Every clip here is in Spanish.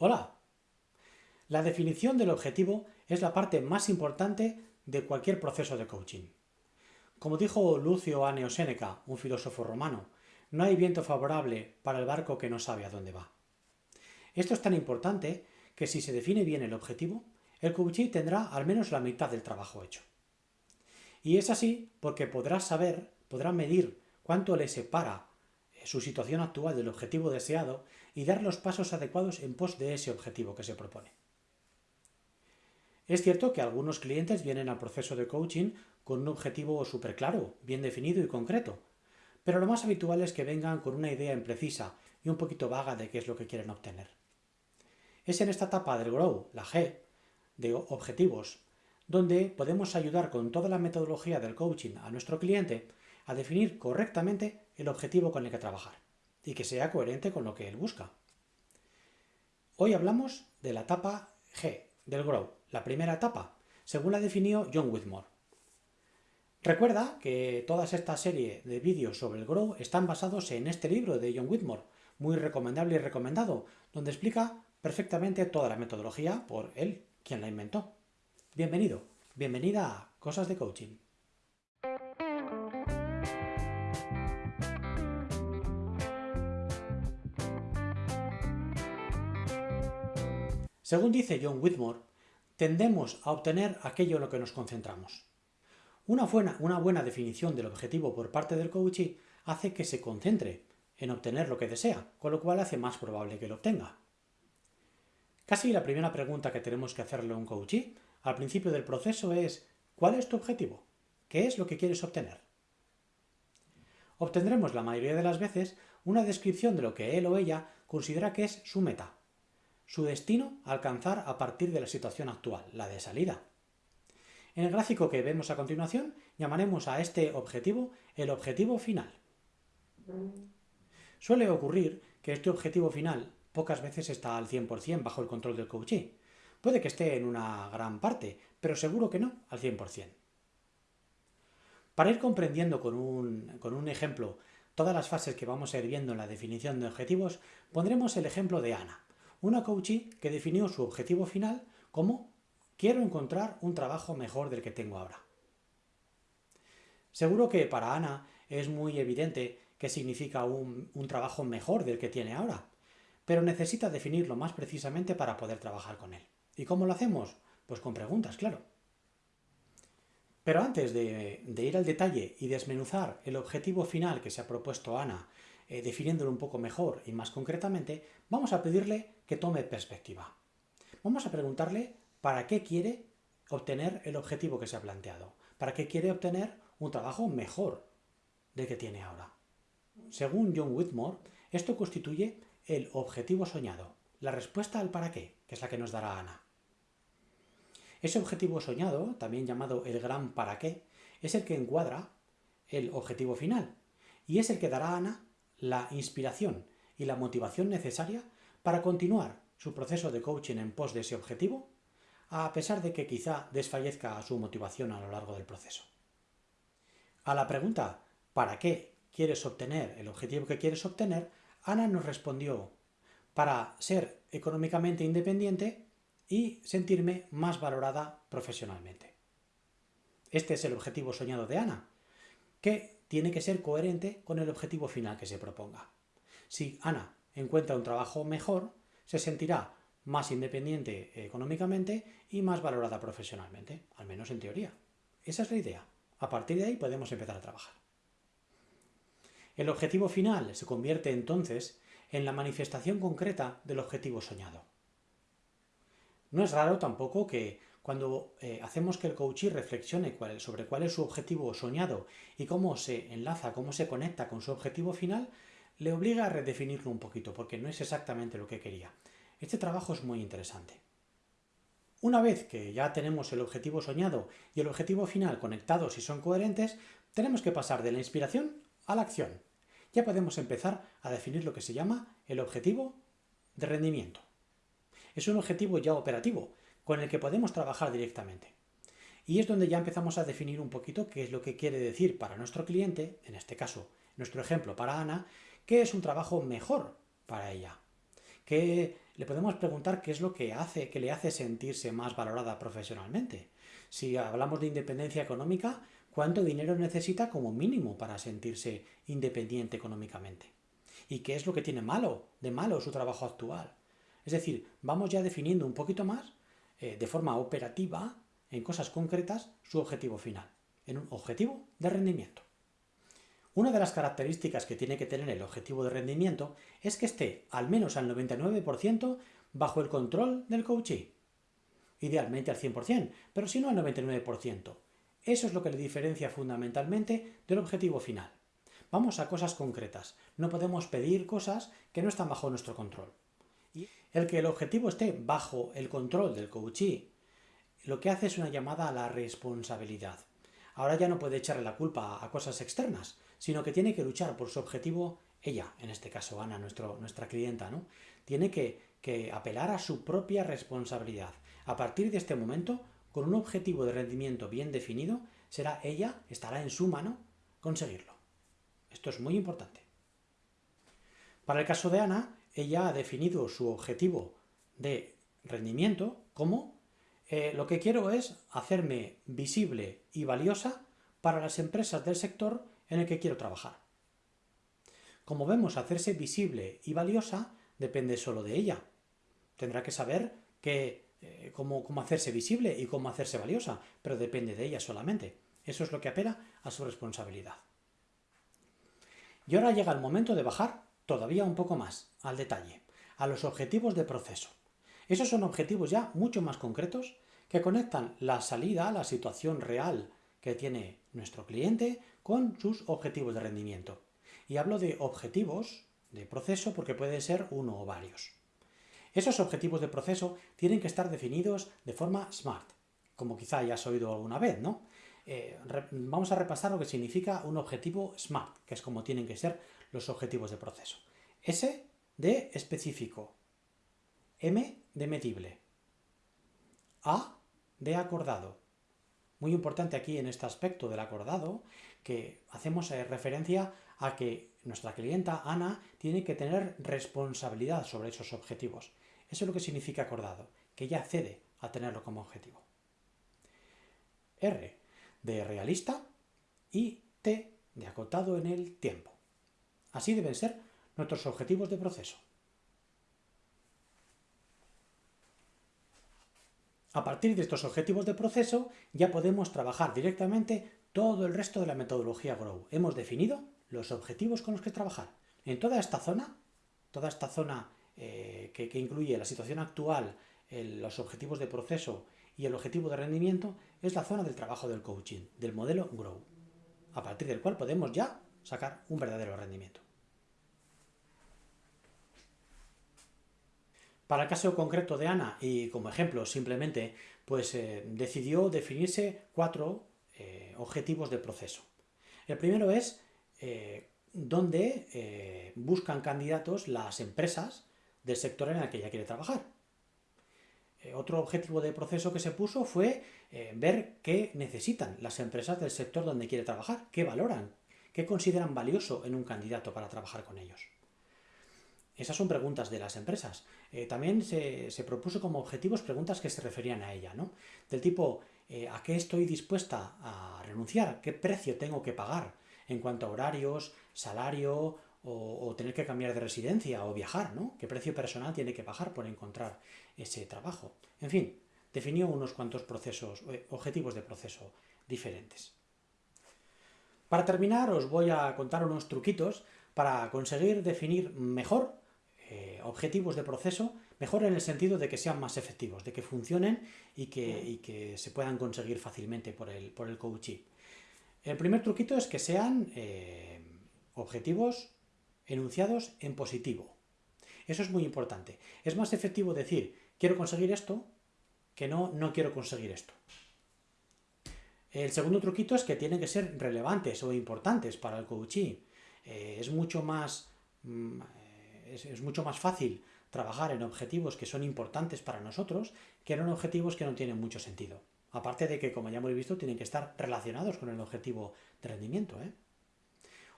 Hola. La definición del objetivo es la parte más importante de cualquier proceso de coaching. Como dijo Lucio Aneo Séneca, un filósofo romano, no hay viento favorable para el barco que no sabe a dónde va. Esto es tan importante que si se define bien el objetivo, el coaching tendrá al menos la mitad del trabajo hecho. Y es así porque podrá saber, podrá medir cuánto le separa su situación actual del objetivo deseado y dar los pasos adecuados en pos de ese objetivo que se propone. Es cierto que algunos clientes vienen al proceso de coaching con un objetivo súper claro, bien definido y concreto, pero lo más habitual es que vengan con una idea imprecisa y un poquito vaga de qué es lo que quieren obtener. Es en esta etapa del Grow, la G, de objetivos, donde podemos ayudar con toda la metodología del coaching a nuestro cliente a definir correctamente el objetivo con el que trabajar y que sea coherente con lo que él busca. Hoy hablamos de la etapa G, del Grow, la primera etapa, según la definió John Whitmore. Recuerda que toda esta serie de vídeos sobre el Grow están basados en este libro de John Whitmore, muy recomendable y recomendado, donde explica perfectamente toda la metodología por él, quien la inventó. Bienvenido, bienvenida a Cosas de Coaching. Según dice John Whitmore, tendemos a obtener aquello en lo que nos concentramos. Una buena, una buena definición del objetivo por parte del coachee hace que se concentre en obtener lo que desea, con lo cual hace más probable que lo obtenga. Casi la primera pregunta que tenemos que hacerle a un coachee al principio del proceso es ¿cuál es tu objetivo? ¿Qué es lo que quieres obtener? Obtendremos la mayoría de las veces una descripción de lo que él o ella considera que es su meta, su destino alcanzar a partir de la situación actual, la de salida. En el gráfico que vemos a continuación llamaremos a este objetivo el objetivo final. Suele ocurrir que este objetivo final pocas veces está al 100% bajo el control del coachee. Puede que esté en una gran parte, pero seguro que no al 100%. Para ir comprendiendo con un, con un ejemplo todas las fases que vamos a ir viendo en la definición de objetivos, pondremos el ejemplo de Ana una coachee que definió su objetivo final como quiero encontrar un trabajo mejor del que tengo ahora. Seguro que para Ana es muy evidente qué significa un, un, trabajo mejor del que tiene ahora, pero necesita definirlo más precisamente para poder trabajar con él. ¿Y cómo lo hacemos? Pues con preguntas, claro. Pero antes de, ir al detalle y desmenuzar el objetivo final que se ha propuesto Ana eh, definiéndolo un poco mejor y más concretamente, vamos a pedirle que tome perspectiva. Vamos a preguntarle para qué quiere obtener el objetivo que se ha planteado, para qué quiere obtener un trabajo mejor del que tiene ahora. Según John Whitmore, esto constituye el objetivo soñado, la respuesta al para qué, que es la que nos dará Ana. Ese objetivo soñado, también llamado el gran para qué, es el que encuadra el objetivo final y es el que dará a Ana la inspiración y la motivación necesaria para continuar su proceso de coaching en pos de ese objetivo, a pesar de que quizá desfallezca su motivación a lo largo del proceso. A la pregunta ¿para qué quieres obtener el objetivo que quieres obtener? Ana nos respondió para ser económicamente independiente y sentirme más valorada profesionalmente. Este es el objetivo soñado de Ana, que tiene que ser coherente con el objetivo final que se proponga. Si Ana encuentra un trabajo mejor, se sentirá más independiente económicamente y más valorada profesionalmente, al menos en teoría. Esa es la idea. A partir de ahí podemos empezar a trabajar. El objetivo final se convierte entonces en la manifestación concreta del objetivo soñado. No es raro tampoco que cuando eh, hacemos que el coachee reflexione sobre cuál es su objetivo soñado y cómo se enlaza, cómo se conecta con su objetivo final, le obliga a redefinirlo un poquito, porque no es exactamente lo que quería. Este trabajo es muy interesante. Una vez que ya tenemos el objetivo soñado y el objetivo final conectados y son coherentes, tenemos que pasar de la inspiración a la acción. Ya podemos empezar a definir lo que se llama el objetivo de rendimiento. Es un objetivo ya operativo, con el que podemos trabajar directamente. Y es donde ya empezamos a definir un poquito qué es lo que quiere decir para nuestro cliente, en este caso, nuestro ejemplo para Ana, qué es un trabajo mejor para ella. que le podemos preguntar qué es lo que hace, que le hace sentirse más valorada profesionalmente. Si hablamos de independencia económica, ¿cuánto dinero necesita como mínimo para sentirse independiente económicamente? ¿Y qué es lo que tiene malo, de malo su trabajo actual? Es decir, vamos ya definiendo un poquito más, eh, de forma operativa, en cosas concretas, su objetivo final, en un objetivo de rendimiento. Una de las características que tiene que tener el objetivo de rendimiento es que esté al menos al 99% bajo el control del coachee. Idealmente al 100%, pero si no al 99%. Eso es lo que le diferencia fundamentalmente del objetivo final. Vamos a cosas concretas. No podemos pedir cosas que no están bajo nuestro control. El que el objetivo esté bajo el control del coachee, lo que hace es una llamada a la responsabilidad. Ahora ya no puede echarle la culpa a cosas externas, sino que tiene que luchar por su objetivo, ella, en este caso Ana, nuestra clienta, ¿no? Tiene que, que apelar a su propia responsabilidad. A partir de este momento, con un objetivo de rendimiento bien definido, será ella, estará en su mano conseguirlo. Esto es muy importante. Para el caso de Ana, ella ha definido su objetivo de rendimiento como eh, lo que quiero es hacerme visible y valiosa para las empresas del sector en el que quiero trabajar. Como vemos, hacerse visible y valiosa depende solo de ella. Tendrá que saber que, eh, cómo, cómo hacerse visible y cómo hacerse valiosa, pero depende de ella solamente. Eso es lo que apela a su responsabilidad. Y ahora llega el momento de bajar todavía un poco más al detalle, a los objetivos de proceso. Esos son objetivos ya mucho más concretos que conectan la salida a la situación real que tiene nuestro cliente con sus objetivos de rendimiento. Y hablo de objetivos de proceso porque puede ser uno o varios. Esos objetivos de proceso tienen que estar definidos de forma SMART, como quizá hayas oído alguna vez, ¿no? Eh, vamos a repasar lo que significa un objetivo SMART, que es como tienen que ser los objetivos de proceso. S de específico, M de medible, A de acordado. Muy importante aquí en este aspecto del acordado que hacemos eh, referencia a que nuestra clienta Ana tiene que tener responsabilidad sobre esos objetivos. Eso es lo que significa acordado, que ella cede a tenerlo como objetivo. R de realista y T de acotado en el tiempo. Así deben ser nuestros objetivos de proceso. A partir de estos objetivos de proceso ya podemos trabajar directamente todo el resto de la metodología Grow. Hemos definido los objetivos con los que trabajar. En toda esta zona, toda esta zona eh, que, incluye la situación actual, los objetivos de proceso y el objetivo de rendimiento, es la zona del trabajo del coaching, del modelo Grow, a partir del cual podemos ya sacar un verdadero rendimiento. Para el caso concreto de Ana, y como ejemplo simplemente, pues eh, decidió definirse cuatro eh, objetivos de proceso. El primero es eh, dónde buscan candidatos las empresas del sector en el que ella quiere trabajar. otro objetivo de proceso que se puso fue ver qué necesitan las empresas del sector donde quiere trabajar, qué valoran, qué consideran valioso en un candidato para trabajar con ellos. Esas son preguntas de las empresas. Eh, también se, propuso como objetivos preguntas que se referían a ella, ¿no? Del tipo, eh, ¿a qué estoy dispuesta a renunciar? ¿Qué precio tengo que pagar en cuanto a horarios, salario o, tener que cambiar de residencia o viajar, ¿no? ¿Qué precio personal tiene que pagar por encontrar ese trabajo? En fin, definió unos cuantos procesos, eh, objetivos de proceso diferentes. Para terminar, os voy a contar unos truquitos para conseguir definir mejor eh, objetivos de proceso, mejor en el sentido de que sean más efectivos, de que funcionen y que, se puedan conseguir fácilmente por el, por el coaching. El primer truquito es que sean eh, objetivos enunciados en positivo. Eso es muy importante. Es más efectivo decir, quiero conseguir esto, que no, no quiero conseguir esto. El segundo truquito es que tienen que ser relevantes o importantes para el coaching. Eh, es mucho más mm, es, mucho más fácil trabajar en objetivos que son importantes para nosotros que en objetivos que no tienen mucho sentido. Aparte de que, como ya hemos visto, tienen que estar relacionados con el objetivo de rendimiento. ¿eh?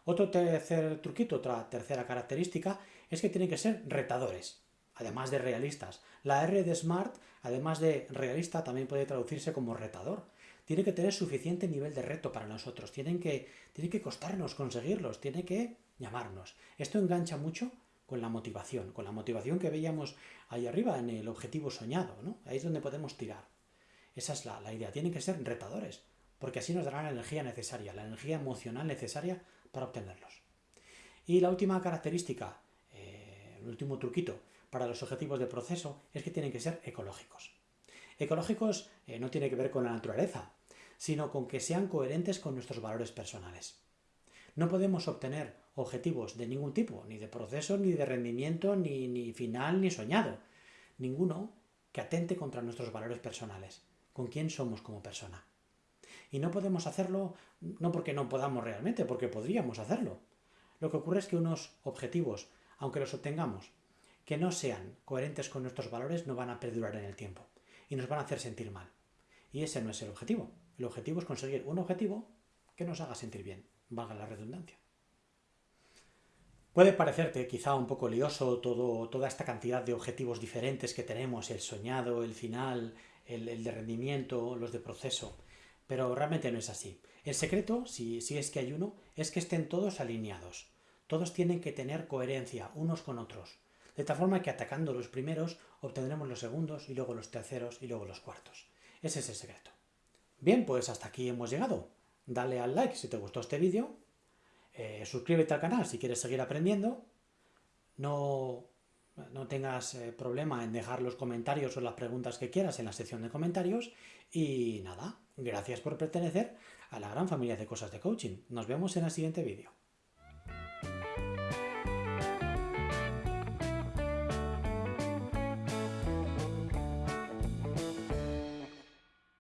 Otro tercer truquito, otra tercera característica, es que tienen que ser retadores. además de realistas. La R de smart, además de realista, también puede traducirse como retador. Tiene que tener suficiente nivel de reto para nosotros, tienen que, tiene que costarnos conseguirlos, tiene que llamarnos. Esto engancha mucho con la motivación, con la motivación que veíamos ahí arriba en el objetivo soñado, ¿no? Ahí es donde podemos tirar. Esa es la, la idea, tienen que ser retadores, porque así nos darán la energía necesaria, la energía emocional necesaria para obtenerlos. Y la última característica, eh, el último truquito para los objetivos de proceso es que tienen que ser ecológicos. Ecológicos eh, no tiene que ver con la naturaleza, sino con que sean coherentes con nuestros valores personales. No podemos obtener objetivos de ningún tipo, ni de proceso, ni de rendimiento, ni, ni final, ni soñado. Ninguno que atente contra nuestros valores personales, con quién somos como persona. Y no podemos hacerlo no porque no podamos realmente, porque podríamos hacerlo. Lo que ocurre es que unos objetivos, aunque los obtengamos, que no sean coherentes con nuestros valores, no van a perdurar en el tiempo y nos van a hacer sentir mal. Y ese no es el objetivo. El objetivo es conseguir un objetivo que nos haga sentir bien, valga la redundancia. Puede parecerte quizá un poco lioso todo, toda esta cantidad de objetivos diferentes que tenemos, el soñado, el final, el, el de rendimiento, los de proceso pero realmente no es así. El secreto, si, si es que hay uno, es que estén todos alineados. Todos tienen que tener coherencia unos con otros. De tal forma que atacando los primeros obtendremos los segundos y luego los terceros y luego los cuartos. Ese es el secreto. Bien, pues hasta aquí hemos llegado. Dale al like si te gustó este vídeo. Eh, suscríbete al canal si quieres seguir aprendiendo. No, no tengas eh, problema en dejar los comentarios o las preguntas que quieras en la sección de comentarios. Y nada, Gracias por pertenecer a la gran familia de cosas de coaching. Nos vemos en el siguiente vídeo.